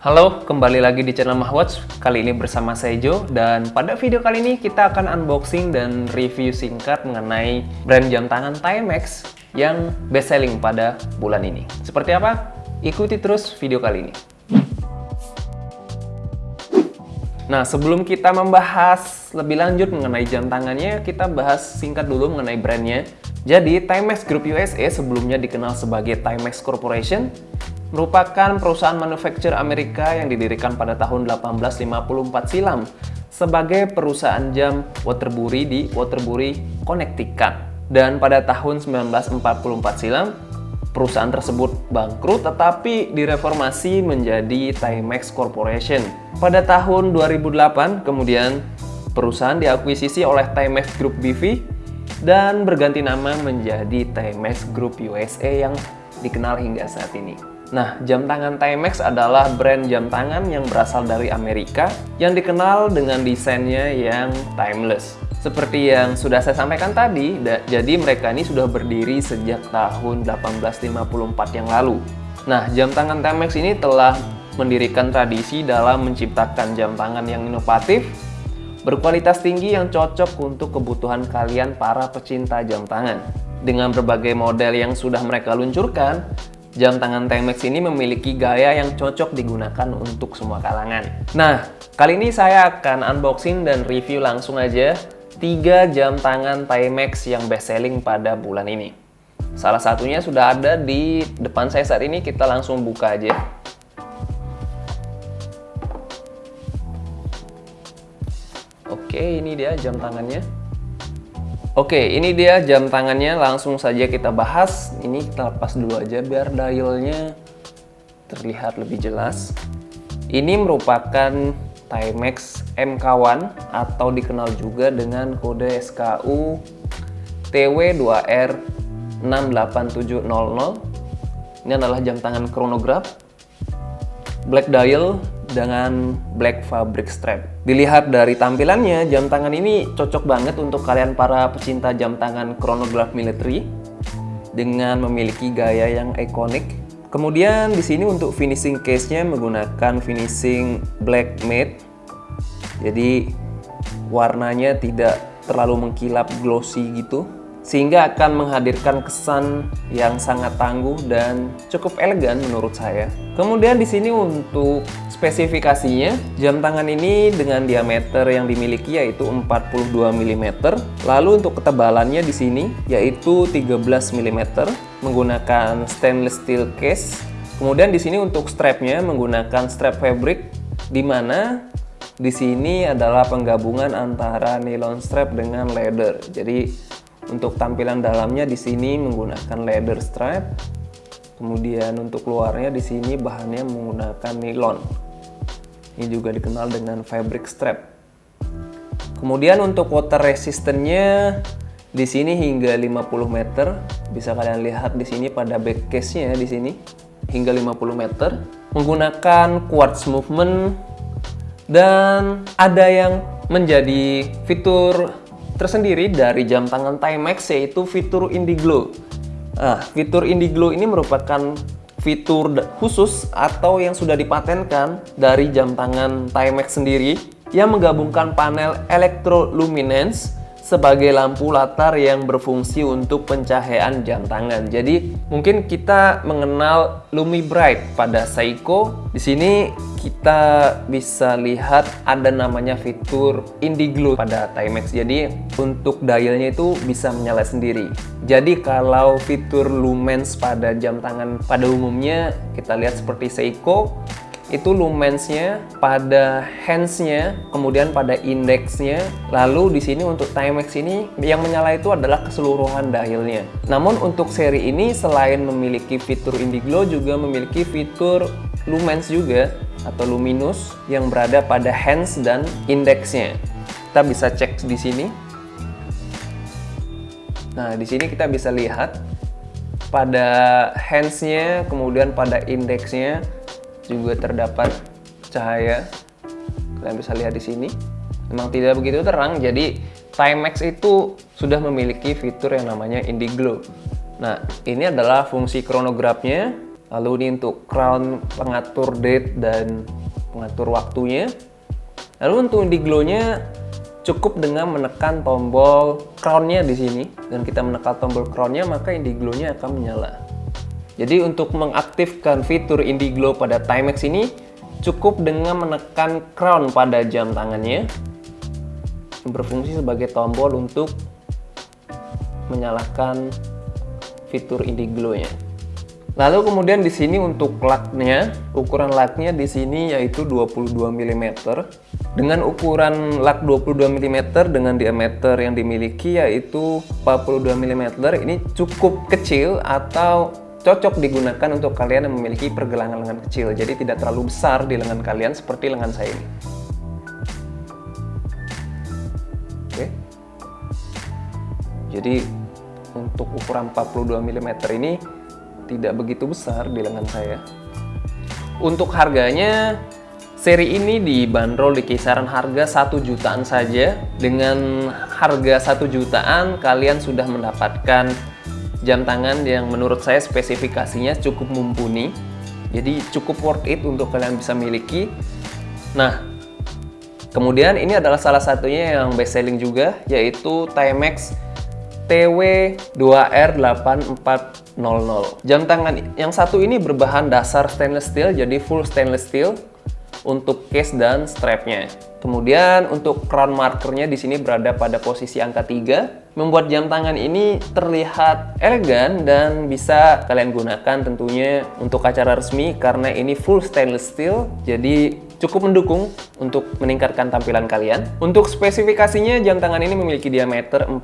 Halo, kembali lagi di channel Mahwatch. Kali ini bersama saya Jo dan pada video kali ini kita akan unboxing dan review singkat mengenai brand jam tangan Timex yang best selling pada bulan ini. Seperti apa? Ikuti terus video kali ini. Nah, sebelum kita membahas lebih lanjut mengenai jam tangannya, kita bahas singkat dulu mengenai brandnya. Jadi, Timex Group USA sebelumnya dikenal sebagai Timex Corporation merupakan perusahaan manufaktur Amerika yang didirikan pada tahun 1854 silam sebagai perusahaan jam Waterbury di Waterbury, Connecticut. Dan pada tahun 1944 silam, perusahaan tersebut bangkrut tetapi direformasi menjadi Timex Corporation. Pada tahun 2008, kemudian perusahaan diakuisisi oleh Timex Group BV dan berganti nama menjadi Timex Group USA yang dikenal hingga saat ini. Nah, jam tangan Timex adalah brand jam tangan yang berasal dari Amerika yang dikenal dengan desainnya yang timeless. Seperti yang sudah saya sampaikan tadi, jadi mereka ini sudah berdiri sejak tahun 1854 yang lalu. Nah, jam tangan Timex ini telah mendirikan tradisi dalam menciptakan jam tangan yang inovatif, berkualitas tinggi yang cocok untuk kebutuhan kalian para pecinta jam tangan. Dengan berbagai model yang sudah mereka luncurkan, Jam tangan Timex ini memiliki gaya yang cocok digunakan untuk semua kalangan. Nah, kali ini saya akan unboxing dan review langsung aja 3 jam tangan Timex yang best selling pada bulan ini. Salah satunya sudah ada di depan saya saat ini, kita langsung buka aja. Oke, ini dia jam tangannya. Oke, ini dia jam tangannya. Langsung saja kita bahas. Ini kita lepas dulu aja biar dialnya terlihat lebih jelas. Ini merupakan Timex MK1 atau dikenal juga dengan kode SKU TW2R 68700. Ini adalah jam tangan chronograph black dial dengan black fabric strap. Dilihat dari tampilannya, jam tangan ini cocok banget untuk kalian para pecinta jam tangan chronograph military dengan memiliki gaya yang ikonik. Kemudian di sini untuk finishing case-nya menggunakan finishing black matte. Jadi warnanya tidak terlalu mengkilap glossy gitu sehingga akan menghadirkan kesan yang sangat tangguh dan cukup elegan menurut saya. Kemudian di sini untuk spesifikasinya, jam tangan ini dengan diameter yang dimiliki yaitu 42 mm. Lalu untuk ketebalannya di sini yaitu 13 mm menggunakan stainless steel case. Kemudian di sini untuk strapnya menggunakan strap fabric di mana di sini adalah penggabungan antara nylon strap dengan leather. Jadi untuk tampilan dalamnya di sini menggunakan leather strap. Kemudian untuk luarnya di sini bahannya menggunakan nylon. Ini juga dikenal dengan fabric strap. Kemudian untuk water resistance-nya di sini hingga 50 meter. Bisa kalian lihat di sini pada back case-nya di sini hingga 50 meter. Menggunakan quartz movement dan ada yang menjadi fitur tersendiri dari jam tangan Timex yaitu fitur Indiglo. Nah, fitur Indiglo ini merupakan fitur khusus atau yang sudah dipatenkan dari jam tangan Timex sendiri yang menggabungkan panel electroluminance sebagai lampu latar yang berfungsi untuk pencahayaan jam tangan. Jadi mungkin kita mengenal Lumi Bright pada Seiko. Di sini kita bisa lihat ada namanya fitur Indiglo pada Timex. Jadi untuk dialnya itu bisa menyala sendiri. Jadi kalau fitur lumens pada jam tangan pada umumnya kita lihat seperti Seiko itu lumensnya pada handsnya kemudian pada indeksnya lalu di sini untuk Timex ini yang menyala itu adalah keseluruhan dialnya. Namun untuk seri ini selain memiliki fitur Indiglo juga memiliki fitur lumens juga atau luminous yang berada pada hands dan indeksnya kita bisa cek di sini. Nah di sini kita bisa lihat pada handsnya kemudian pada indeksnya juga terdapat cahaya kalian bisa lihat di sini memang tidak begitu terang jadi Timex itu sudah memiliki fitur yang namanya Indiglo nah ini adalah fungsi kronografnya Lalu ini untuk crown pengatur date dan pengatur waktunya. Lalu untuk indiglo-nya cukup dengan menekan tombol crown-nya di sini dan kita menekan tombol crown-nya maka indiglo-nya akan menyala. Jadi untuk mengaktifkan fitur indiglo pada Timex ini cukup dengan menekan crown pada jam tangannya berfungsi sebagai tombol untuk menyalakan fitur indiglo-nya. Lalu kemudian di sini untuk laknya, ukuran laknya di sini yaitu 22 mm. Dengan ukuran lak 22 mm dengan diameter yang dimiliki yaitu 42 mm, ini cukup kecil atau cocok digunakan untuk kalian yang memiliki pergelangan lengan kecil. Jadi tidak terlalu besar di lengan kalian seperti lengan saya ini. Oke. Jadi untuk ukuran 42 mm ini tidak begitu besar di lengan saya. Untuk harganya, seri ini dibanderol di kisaran harga 1 jutaan saja. Dengan harga 1 jutaan, kalian sudah mendapatkan jam tangan yang menurut saya spesifikasinya cukup mumpuni. Jadi cukup worth it untuk kalian bisa miliki. Nah, kemudian ini adalah salah satunya yang best selling juga, yaitu Timex TW2R8400. Jam tangan yang satu ini berbahan dasar stainless steel, jadi full stainless steel untuk case dan strapnya. Kemudian untuk crown markernya di sini berada pada posisi angka 3, membuat jam tangan ini terlihat elegan dan bisa kalian gunakan tentunya untuk acara resmi karena ini full stainless steel. Jadi cukup mendukung untuk meningkatkan tampilan kalian. Untuk spesifikasinya, jam tangan ini memiliki diameter 40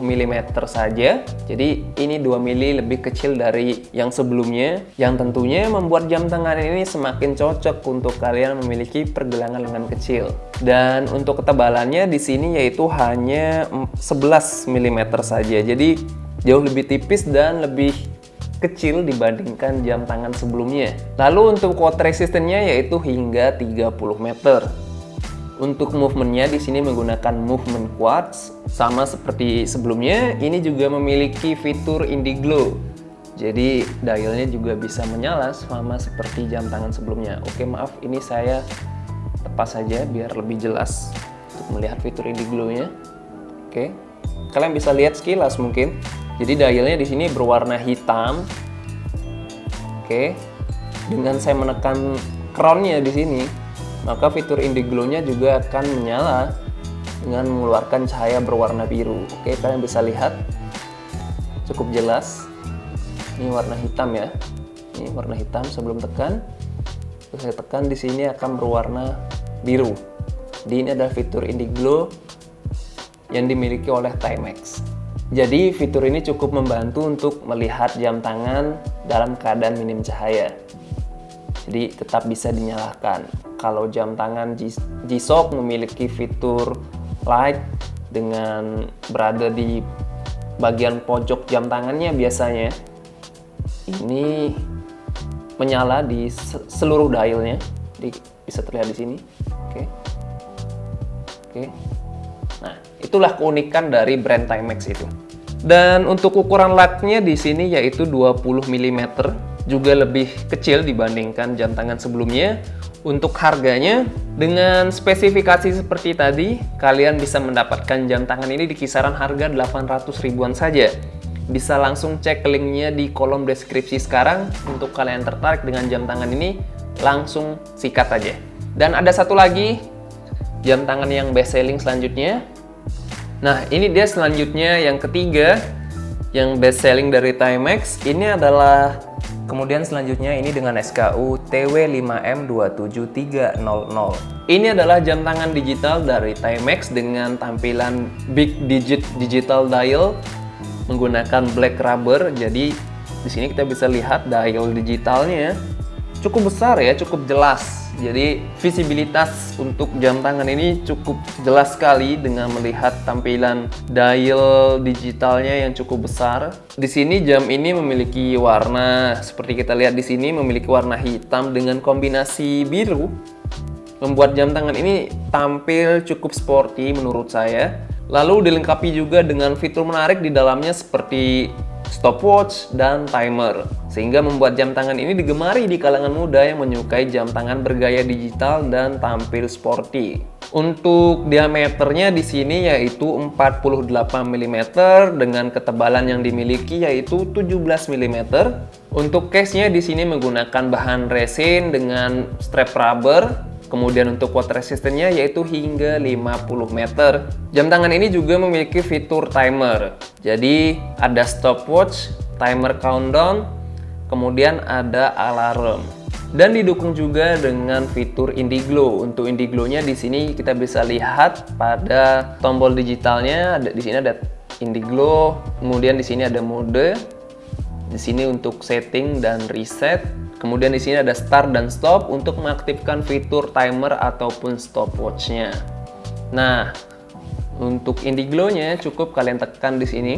mm saja. Jadi ini 2 mm lebih kecil dari yang sebelumnya, yang tentunya membuat jam tangan ini semakin cocok untuk kalian memiliki pergelangan lengan kecil. Dan untuk ketebalannya di sini yaitu hanya 11 mm saja. Jadi jauh lebih tipis dan lebih kecil dibandingkan jam tangan sebelumnya. Lalu untuk quote resistannya yaitu hingga 30 meter. Untuk movementnya di sini menggunakan movement quartz, sama seperti sebelumnya, ini juga memiliki fitur Indiglo. Jadi dialnya juga bisa menyala sama seperti jam tangan sebelumnya. Oke maaf, ini saya tepas saja biar lebih jelas untuk melihat fitur Indiglo-nya. Oke, kalian bisa lihat sekilas mungkin. Jadi dialnya di sini berwarna hitam. Oke. Dengan saya menekan crown-nya di sini, maka fitur indiglo-nya juga akan menyala dengan mengeluarkan cahaya berwarna biru. Oke, kalian bisa lihat cukup jelas. Ini warna hitam ya. Ini warna hitam sebelum tekan. Terus saya tekan di sini akan berwarna biru. Di ini adalah fitur indiglo yang dimiliki oleh Timex. Jadi fitur ini cukup membantu untuk melihat jam tangan dalam keadaan minim cahaya. Jadi tetap bisa dinyalakan. Kalau jam tangan G-Shock memiliki fitur light dengan berada di bagian pojok jam tangannya biasanya. Ini menyala di seluruh dialnya. Di, bisa terlihat di sini. Oke. Oke. Itulah keunikan dari brand Timex itu. Dan untuk ukuran laknya di sini yaitu 20 mm, juga lebih kecil dibandingkan jam tangan sebelumnya. Untuk harganya, dengan spesifikasi seperti tadi, kalian bisa mendapatkan jam tangan ini di kisaran harga 800 ribuan saja. Bisa langsung cek linknya di kolom deskripsi sekarang. Untuk kalian tertarik dengan jam tangan ini, langsung sikat aja. Dan ada satu lagi, jam tangan yang best selling selanjutnya, Nah, ini dia selanjutnya yang ketiga yang best selling dari Timex. Ini adalah kemudian selanjutnya ini dengan SKU TW5M27300. Ini adalah jam tangan digital dari Timex dengan tampilan big digit digital dial menggunakan black rubber. Jadi di sini kita bisa lihat dial digitalnya cukup besar ya, cukup jelas jadi visibilitas untuk jam tangan ini cukup jelas sekali dengan melihat tampilan dial digitalnya yang cukup besar. Di sini jam ini memiliki warna seperti kita lihat di sini memiliki warna hitam dengan kombinasi biru. Membuat jam tangan ini tampil cukup sporty menurut saya. Lalu dilengkapi juga dengan fitur menarik di dalamnya seperti stopwatch, dan timer. Sehingga membuat jam tangan ini digemari di kalangan muda yang menyukai jam tangan bergaya digital dan tampil sporty. Untuk diameternya di sini yaitu 48 mm dengan ketebalan yang dimiliki yaitu 17 mm. Untuk case-nya di sini menggunakan bahan resin dengan strap rubber Kemudian untuk water resistance-nya yaitu hingga 50 meter. Jam tangan ini juga memiliki fitur timer. Jadi ada stopwatch, timer countdown, kemudian ada alarm. Dan didukung juga dengan fitur Indiglo. Untuk Indiglo-nya di sini kita bisa lihat pada tombol digitalnya di sini ada Indiglo, kemudian di sini ada mode. Di sini untuk setting dan reset Kemudian di sini ada start dan stop untuk mengaktifkan fitur timer ataupun stopwatch-nya. Nah, untuk Indiglo-nya cukup kalian tekan di sini.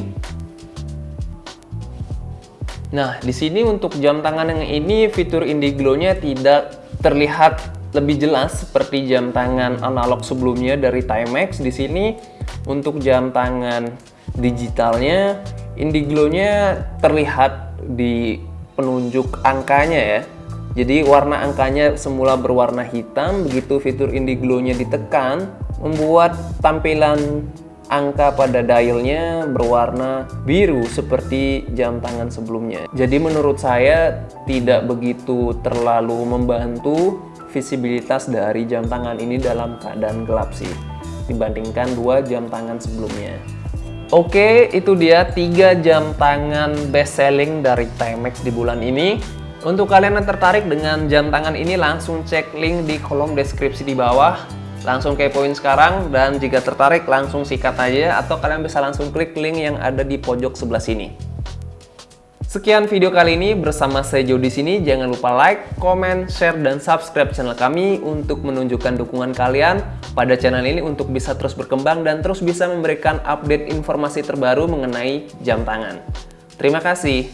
Nah, di sini untuk jam tangan yang ini fitur Indiglo-nya tidak terlihat lebih jelas seperti jam tangan analog sebelumnya dari Timex. Di sini untuk jam tangan digitalnya Indiglo-nya terlihat di penunjuk angkanya ya. Jadi warna angkanya semula berwarna hitam, begitu fitur Indiglo-nya ditekan, membuat tampilan angka pada dialnya berwarna biru seperti jam tangan sebelumnya. Jadi menurut saya tidak begitu terlalu membantu visibilitas dari jam tangan ini dalam keadaan gelap sih dibandingkan dua jam tangan sebelumnya. Oke, itu dia 3 jam tangan best selling dari Timex di bulan ini. Untuk kalian yang tertarik dengan jam tangan ini, langsung cek link di kolom deskripsi di bawah. Langsung kepoin sekarang, dan jika tertarik langsung sikat aja, atau kalian bisa langsung klik link yang ada di pojok sebelah sini. Sekian video kali ini bersama saya Jo di sini. Jangan lupa like, comment, share, dan subscribe channel kami untuk menunjukkan dukungan kalian pada channel ini untuk bisa terus berkembang dan terus bisa memberikan update informasi terbaru mengenai jam tangan. Terima kasih.